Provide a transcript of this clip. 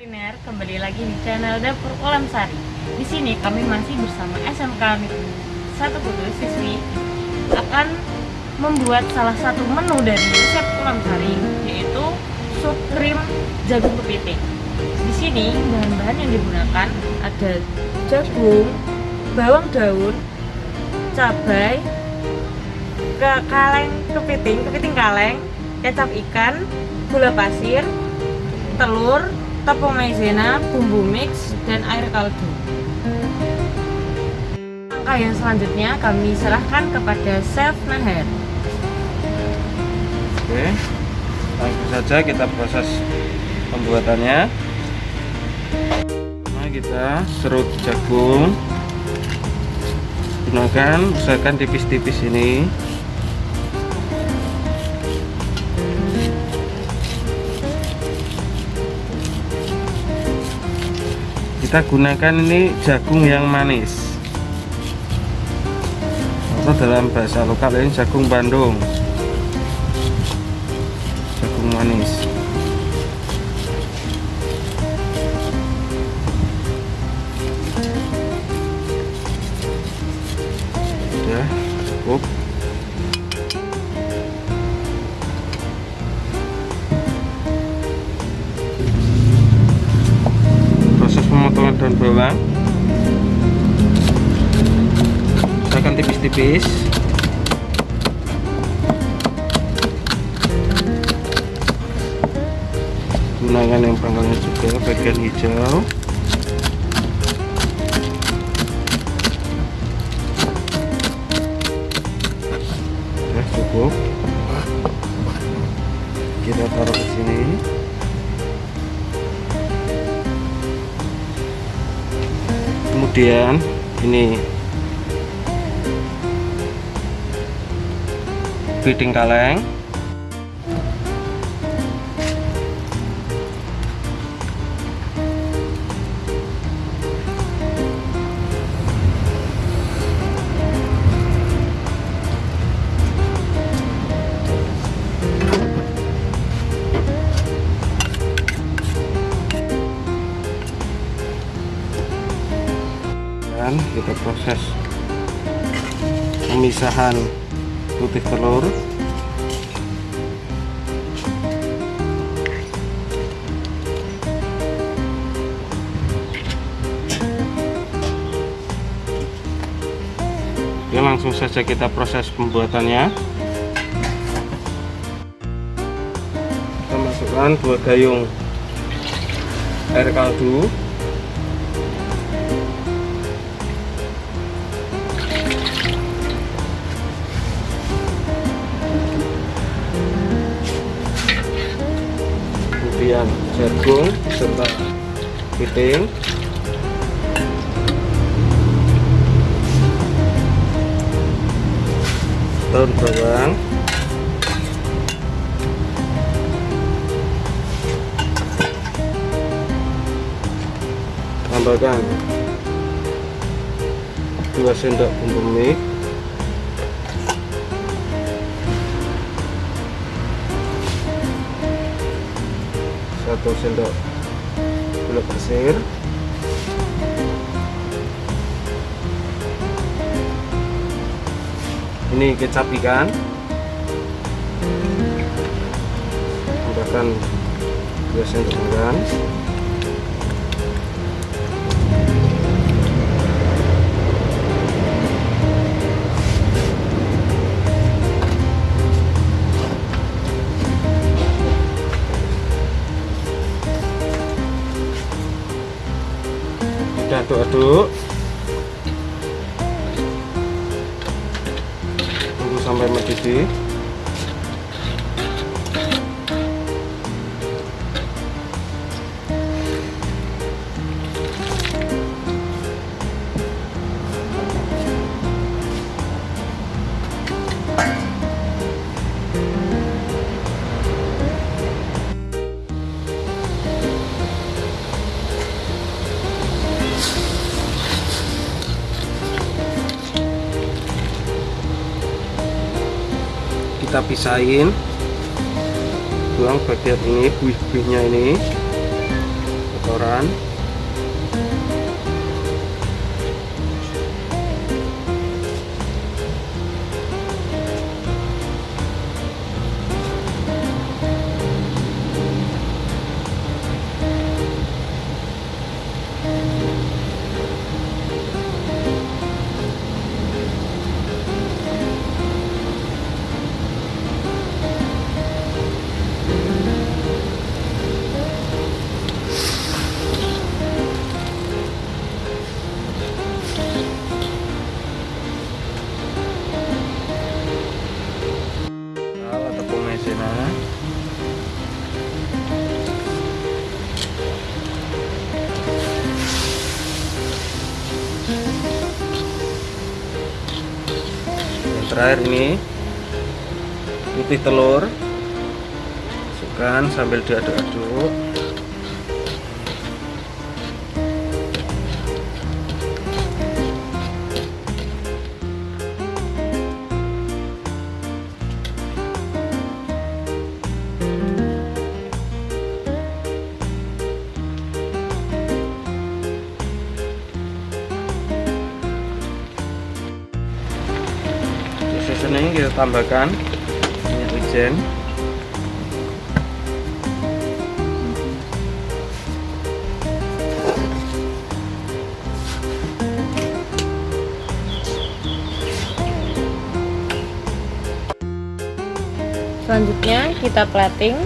kuliner kembali lagi di channel Dapur Ulam Sari. Di sini kami masih bersama SMK Satu Kudus siswi akan membuat salah satu menu dari resep Ulam Sari yaitu sup krim jagung kepiting. Di sini bahan-bahan yang digunakan ada jagung, bawang daun, cabai, ke kaleng kepiting, kepiting kaleng, kecap ikan, gula pasir, telur, tepung maizena, bumbu mix, dan air kaldu. Langkah yang selanjutnya kami serahkan kepada Chef Naher. Oke, langsung saja kita proses pembuatannya. Nah, kita serut jagung. Gunakan, usahakan tipis-tipis ini. Kita gunakan ini jagung yang manis. Atau dalam bahasa lokal ini jagung Bandung daun bawang. Saya akan tipis-tipis. Gunakan yang pangkalnya juga bagian hijau. Cukup. Kita taruh ke sini kemudian ini. Piting kaleng dan kita proses pemisahan putih telur. Ya langsung saja kita proses pembuatannya. Kita masukkan dua gayung air kaldu kemudian jagung serta piting. Daun bawang. Tambahkan 2 sendok bumbu mix satu sendok gula pasir. Ini kecap ikan. Tambahkan dua sendok makan kita aduk-aduk tunggu sampai mendidih kita pisahin. Buang bagian ini buih-buihnya ini. Kotoran terakhir ini putih telur masukkan sambil diaduk-aduk Seasoning kita tambahkan minyak wijen. Selanjutnya kita plating